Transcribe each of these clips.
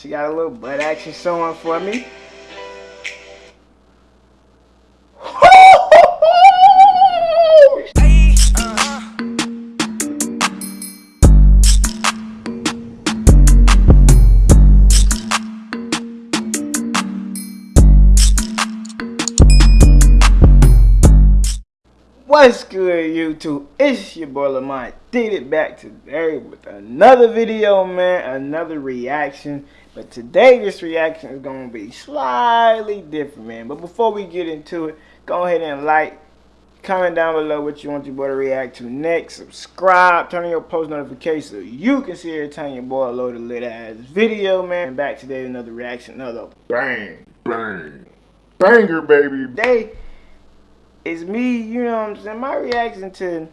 She got a little butt action showing for me. What's good YouTube? It's your boy Lamont. Did it back today with another video man, another reaction. But today this reaction is gonna be slightly different man. But before we get into it, go ahead and like, comment down below what you want your boy to react to next. Subscribe, turn on your post notifications so you can see every time your boy load a lit ass video man. And back today another reaction, another bang, bang, banger baby. Today it's me, you know what I'm saying? My reaction to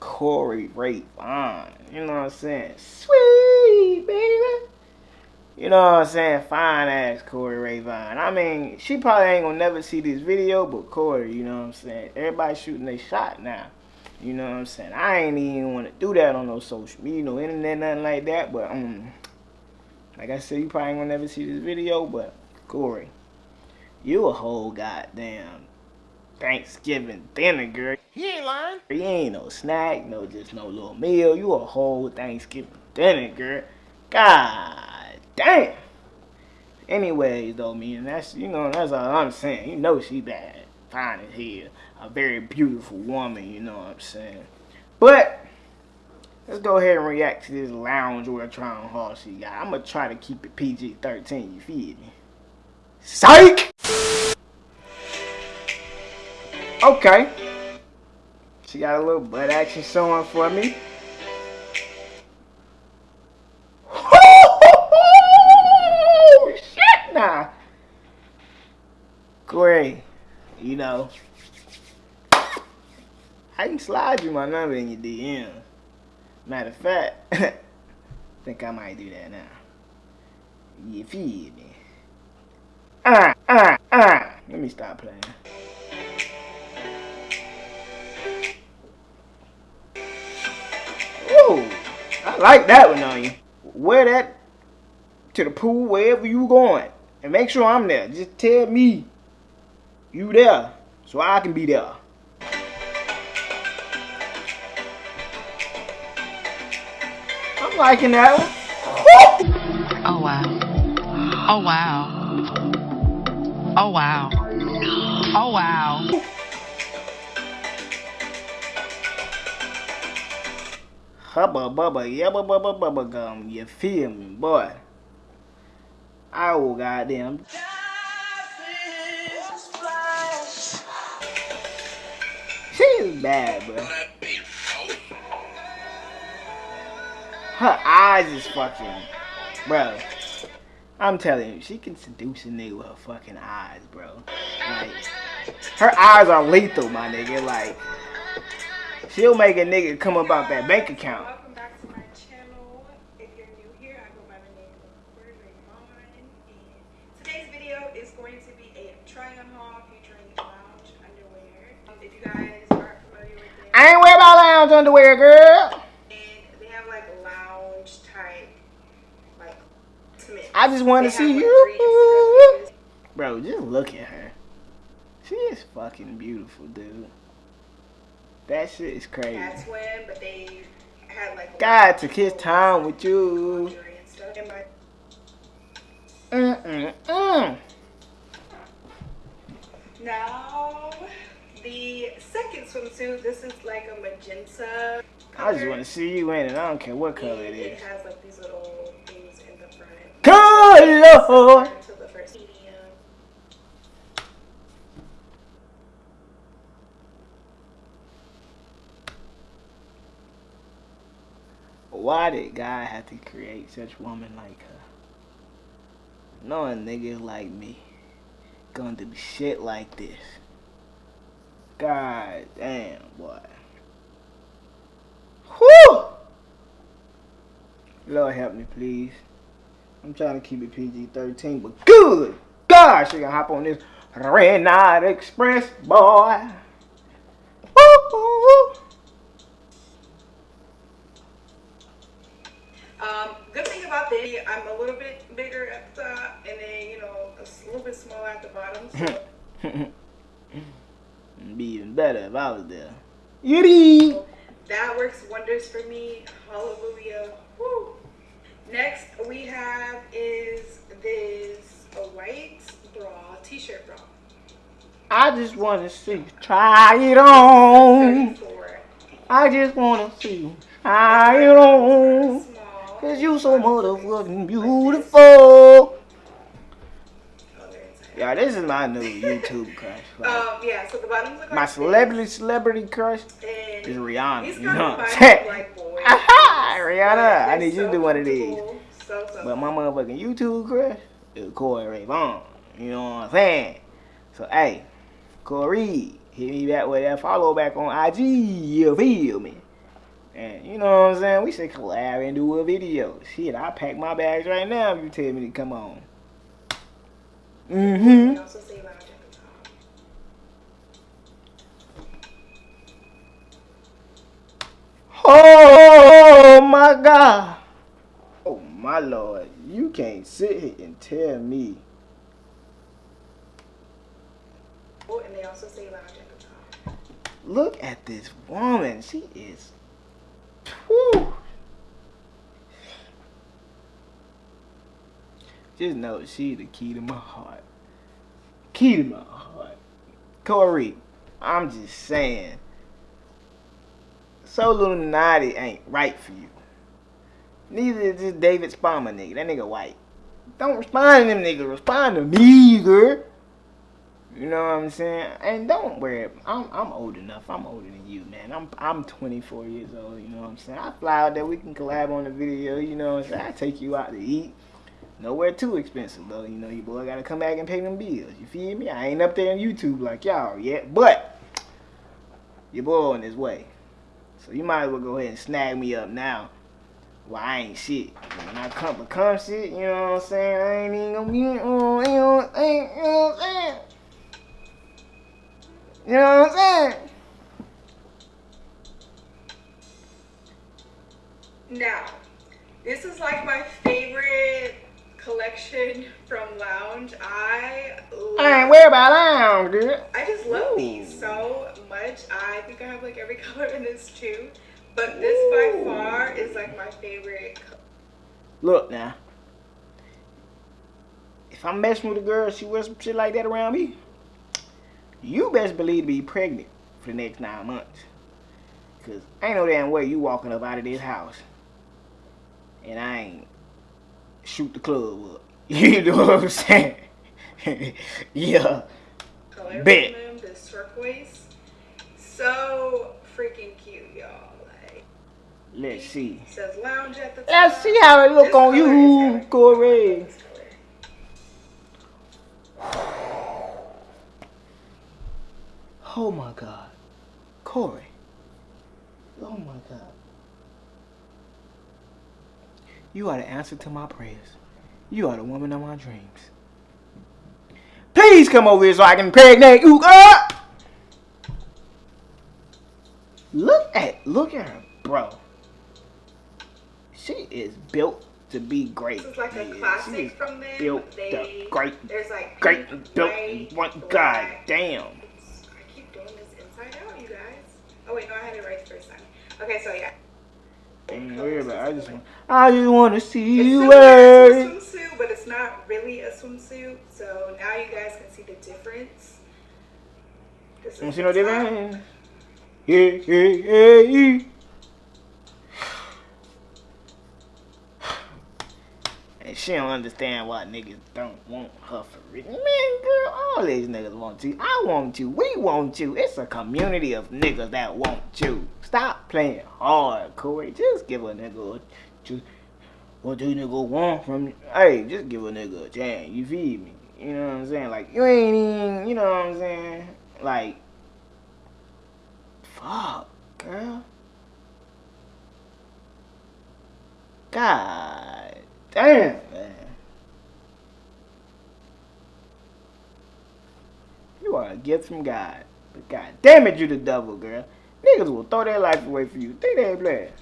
Corey Ray Vaughn. You know what I'm saying? Sweet baby. You know what I'm saying? Fine ass Corey Ray Vaughn. I mean, she probably ain't gonna never see this video, but Corey, you know what I'm saying? Everybody shooting their shot now. You know what I'm saying? I ain't even want to do that on no social media, no internet, nothing like that. But um, like I said, you probably ain't gonna never see this video. But Corey, you a whole goddamn Thanksgiving dinner, girl. He ain't lying. You ain't no snack, no just no little meal. You a whole Thanksgiving dinner, girl. God damn. Anyways, though, man, that's you know that's all I'm saying. You know she bad, fine as hell, a very beautiful woman. You know what I'm saying. But let's go ahead and react to this loungewear trying haul she got. I'm gonna try to keep it PG-13. You feel me? Psych. Okay. She got a little butt action showing for me. You know. I can slide you my number in your DM. Matter of fact, think I might do that now. You feel me? Ah, ah, ah. Let me stop playing. I like that one on you. Wear that to the pool wherever you going. And make sure I'm there. Just tell me you there so I can be there. I'm liking that one. Oh wow. Oh wow. Oh wow. Oh wow. hubba bubba yubba bubba bubba gum. You feel me, boy? Oh goddamn. Bad, bro. Her eyes is fucking, bro. I'm telling you, she can seduce a nigga with her fucking eyes, bro. Like, her eyes are lethal, my nigga. Like. She'll make a nigga come about that bank account. Lounge underwear, girl. And they have like lounge type, like Smith. I just want to see like you. Bro, just look at her. She is fucking beautiful, dude. That shit is crazy. That's when, but they had like. God took his time with you. Mm mm mm. Now, the second swimsuit. This is like a magenta. Color. I just want to see you in it. I don't care what color it is. It has like these little things in the front. Color. Why did God have to create such woman like her? Knowing niggas like me gonna do shit like this. God damn, boy. Whew! Lord help me, please. I'm trying to keep it PG-13, but good God, she gonna hop on this Red Night Express, boy. Um, good thing about this, I'm a little bit bigger at the top, and then, you know, a little bit smaller at the bottom. So Be even better if I was there. Yiddy! that works wonders for me. Hallelujah. Woo. Next we have is this a white bra, t-shirt bra. I just wanna see, try it on. 34. I just wanna see, try it on. Cause you so motherfucking beautiful. Yeah, this is my new YouTube crush. Like, Um, yeah, so the bottoms look like my celebrity celebrity crush and is Rihanna. You know what I'm saying? like. Aha, Rihanna, I need you to do one of these. So, so But my motherfucking YouTube crush is Corey Ray Vaughn. You know what I'm saying? So hey, Corey, hit me back with that follow back on IG. You feel me? And you know what I'm saying? We should collab and do a video. Shit, I pack my bags right now if you tell me to come on. Mm-hmm. We also say lounge at the top. Oh my God. Oh my Lord. You can't sit here and tell me. Oh, and they also say lounge at. Look at this woman. She is. Whew. Just know she the key to my heart. Key to my heart. Corey, I'm just saying. So Illuminati ain't right for you. Neither is this David Spalmer nigga. That nigga white. Don't respond to them niggas. Respond to me, girl. You know what I'm saying? And don't worry, I'm I'm old enough. I'm older than you, man. I'm I'm 24 years old. You know what I'm saying? I fly out there. We can collab on the video. You know what I'm saying? I take you out to eat. Nowhere too expensive though. You know, your boy gotta come back and pay them bills. You feel me? I ain't up there on YouTube like y'all yet, but your boy on his way. So you might as well go ahead and snag me up now. Well, I ain't shit. When I come become shit, you know what I'm saying? I ain't even gonna be, you know what I'm saying? You know what I'm saying? You know what I'm saying? Now, this is like my favorite collection from Lounge. I love, I ain't worried about lounge, girl. I just love Ooh. these so much. I think I have like every color in this too. But this by far is like my favorite. Look now. If I'm messing with a girl, she wears some shit like that around me, you best believe to be pregnant for the next nine months. Cause ain't no damn way you walking up out of this house and I ain't shoot the club up. You know what I'm saying? yeah. color Bet. turquoise. So freaking cute, y'all. Like, Let's see. it says lounge at the top. Let's see how it look This on you. Corey. Oh my God. Corey. Oh my God. You are the answer to my prayers. You are the woman of my dreams. Please come over here so I can impregnate you, girl. Look at, look at her, bro. She is built to be great. This is like a Yeah, she classic is from them. built they, the great, There's like great, pink, built. white, One, God damn. It's- I keep doing this inside out, you guys. Oh wait, no, I had it right the first time. Okay, so yeah. Worried about it. I just want, I just want to see It's you wear a it. swimsuit, but it's not really a swimsuit. So now you guys can see the difference. This You see no difference? Yeah, yeah, yeah. And she don't understand why niggas don't want her for real. Man, girl, all these niggas want you. I want you. We want you. It's a community of niggas that want you. Stop playing hard, Corey. Just give a nigga a just what do nigga want from you? Hey, just give a nigga a chance. You feed me? You know what I'm saying? Like you ain't even you know what I'm saying? Like fuck, girl. God damn, man. You gift from God. But God damn it, you the devil, girl. Niggas will throw their life away for you. Think they ain't playing.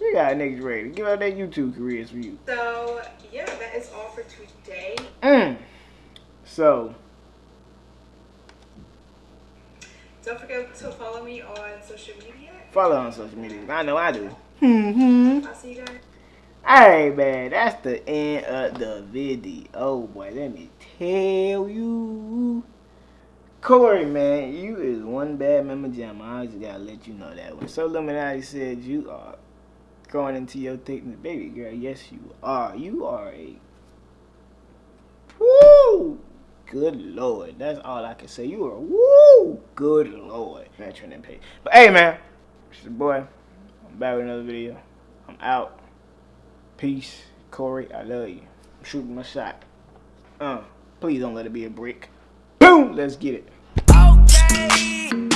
You got niggas ready to give up their YouTube careers for you. So yeah, that is all for today. Mm. So Don't forget to follow me on social media. follow on social media. I know I do. Hmm. I'll see you guys. Alright, man, that's the end of the video. Oh boy, let me tell you. Corey, man, you is one bad member jam. I just gotta let you know that. When So Illuminati said you are going into your thickness, baby girl, yes you are. You are a woo good lord. That's all I can say. You are woo good lord. Veteran and pay. But hey man, it's your boy. I'm back with another video. I'm out. Peace. Corey, I love you. I'm shooting my shot. Uh, please don't let it be a brick. Boom! Let's get it. Okay.